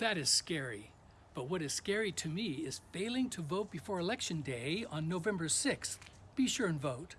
That is scary. But what is scary to me is failing to vote before Election Day on November 6th. Be sure and vote.